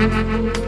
Música